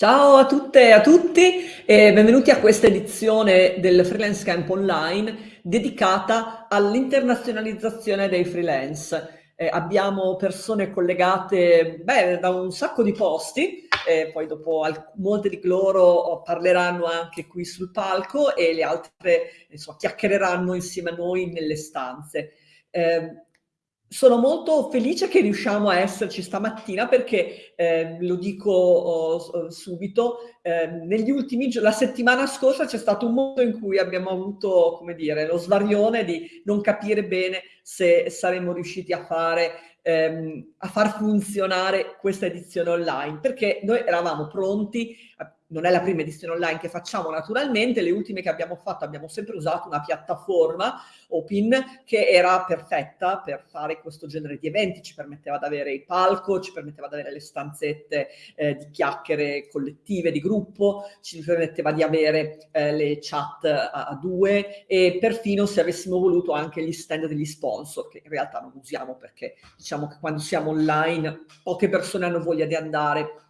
Ciao a tutte e a tutti e benvenuti a questa edizione del Freelance Camp Online dedicata all'internazionalizzazione dei freelance. Eh, abbiamo persone collegate beh, da un sacco di posti, eh, poi dopo molte di loro parleranno anche qui sul palco e le altre insomma, chiacchiereranno insieme a noi nelle stanze. Eh, sono molto felice che riusciamo a esserci stamattina perché, eh, lo dico oh, subito, eh, negli ultimi la settimana scorsa c'è stato un momento in cui abbiamo avuto, come dire, lo svarione di non capire bene se saremmo riusciti a fare ehm, a far funzionare questa edizione online, perché noi eravamo pronti, non è la prima edizione online che facciamo naturalmente, le ultime che abbiamo fatto abbiamo sempre usato una piattaforma Open che era perfetta per fare questo genere di eventi, ci permetteva di avere il palco, ci permetteva di avere le stanzette eh, di chiacchiere collettive, di gruppo, ci permetteva di avere eh, le chat a, a, due e perfino se avessimo voluto anche gli stand degli sponsor, che in realtà non usiamo perché diciamo che quando siamo online poche persone hanno voglia di andare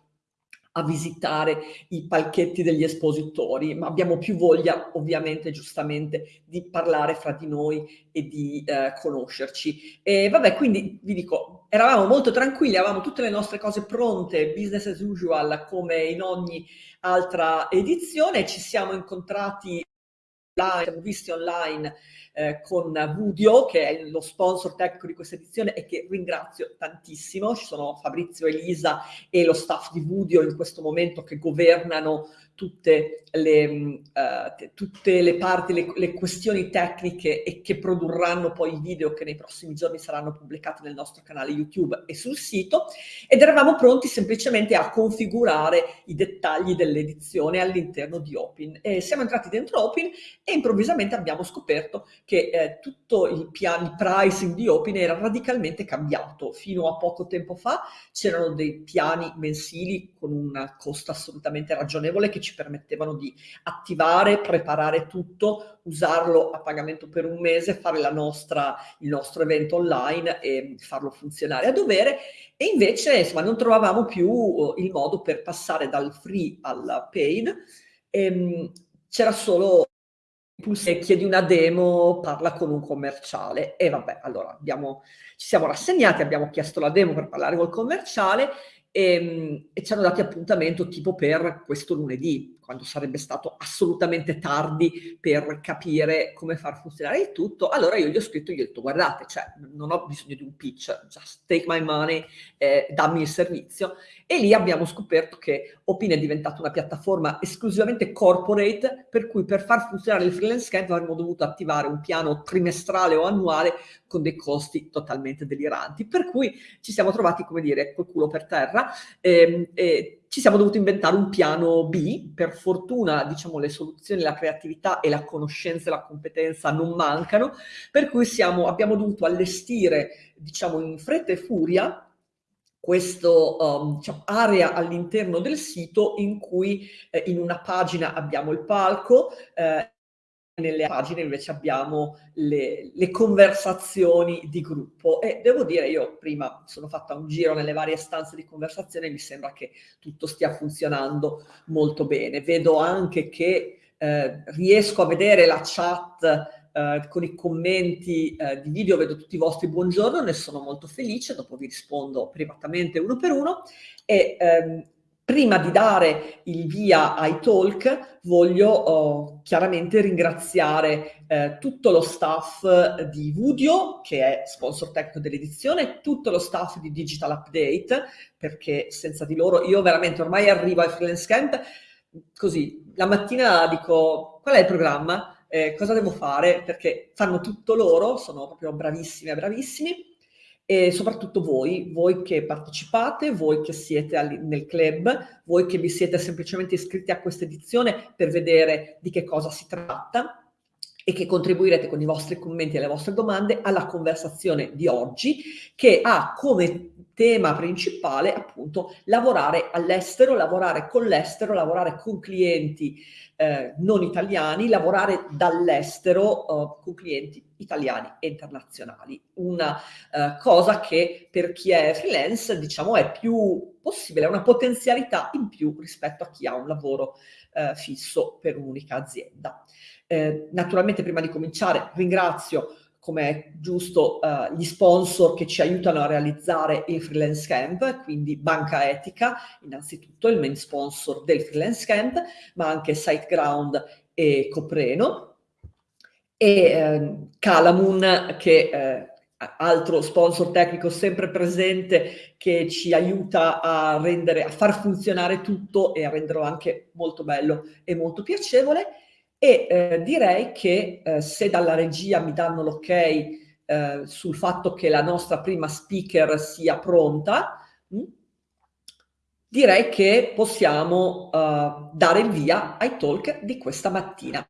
a visitare i palchetti degli espositori, ma abbiamo più voglia, ovviamente, giustamente, di parlare fra di noi e di eh, conoscerci. E vabbè, quindi vi dico, eravamo molto tranquilli, avevamo tutte le nostre cose pronte, business as usual, come in ogni altra edizione, ci siamo incontrati siamo visti online eh, con Vudio, che è lo sponsor tecnico di questa edizione e che ringrazio tantissimo. Ci sono Fabrizio, Elisa e lo staff di Vudio in questo momento che governano tutte le, uh, tutte le parti, le, le, questioni tecniche e che produrranno poi i video che nei prossimi giorni saranno pubblicati nel nostro canale YouTube e sul sito ed eravamo pronti semplicemente a configurare i dettagli dell'edizione all'interno di Open. E siamo entrati dentro Open e improvvisamente abbiamo scoperto che eh, tutto il piano, il pricing di Open era radicalmente cambiato. Fino a poco tempo fa c'erano dei piani mensili con un costo assolutamente ragionevole che ci ci permettevano di attivare, preparare tutto, usarlo a pagamento per un mese, fare nostra, il nostro evento online e farlo funzionare a dovere. E invece insomma, non trovavamo più eh, il modo per passare dal free al paid, ehm, c'era solo se chiedi una demo parla con un commerciale. E vabbè allora abbiamo, ci siamo rassegnati abbiamo chiesto la demo per parlare col commerciale e, ehm, e ci hanno dati appuntamento tipo per questo lunedì, quando sarebbe stato assolutamente tardi per capire come far funzionare il tutto. Allora io gli ho scritto, gli ho detto, guardate, cioè, non ho bisogno di un pitch, just take my money, eh, dammi il servizio. E lì abbiamo scoperto che Opin è diventata una piattaforma esclusivamente corporate, per cui per far funzionare il freelance camp avremmo dovuto attivare un piano trimestrale o annuale con dei costi totalmente deliranti. Per cui ci siamo trovati, come dire, col culo per terra e, ehm, e ci siamo dovuti inventare un piano B. Per fortuna, diciamo, le soluzioni, la creatività e la conoscenza e la competenza non mancano, per cui siamo, abbiamo dovuto allestire, diciamo, in fretta e furia questa um, diciamo, area all'interno del sito in cui eh, in una pagina abbiamo il palco, eh, nelle pagine invece abbiamo le, le, conversazioni di gruppo e devo dire io prima sono fatta un giro nelle varie stanze di conversazione e mi sembra che tutto stia funzionando molto bene. Vedo anche che eh, riesco a vedere la chat Uh, con i commenti uh, di video, vedo tutti i vostri buongiorno, ne sono molto felice, dopo vi rispondo privatamente uno per uno e um, prima di dare il via ai talk voglio oh, chiaramente ringraziare eh, tutto lo staff di Vudio, che è sponsor tecnico dell'edizione, tutto lo staff di Digital Update, perché senza di loro io veramente ormai arrivo al freelance camp. Così, la mattina dico qual è il programma? eh, cosa devo fare, perché fanno tutto loro, sono proprio bravissime, bravissimi, e soprattutto voi, voi che partecipate, voi che siete nel club, voi che vi siete semplicemente iscritti a questa edizione per vedere di che cosa si tratta. E che contribuirete con i vostri commenti e le vostre domande alla conversazione di oggi che ha come tema principale appunto lavorare all'estero, lavorare con l'estero, lavorare con clienti eh, non italiani, lavorare dall'estero eh, con clienti italiani e internazionali. Una eh, cosa che per chi è freelance diciamo è più possibile, è una potenzialità in più rispetto a chi ha un lavoro eh, fisso per un'unica azienda. Eh, naturalmente prima di cominciare ringrazio come è giusto uh, gli sponsor che ci aiutano a realizzare il Freelance Camp, quindi Banca Etica, innanzitutto il main sponsor del Freelance Camp, ma anche SiteGround e Copreno, e eh, Calamun che eh, altro sponsor tecnico sempre presente che ci aiuta a rendere, a far funzionare tutto e a renderlo anche molto bello e molto piacevole e eh, direi che eh, se dalla regia mi danno l'ok eh, sul fatto che la nostra prima speaker sia pronta, mh, hm, direi che possiamo uh, dare il via ai talk di questa mattina.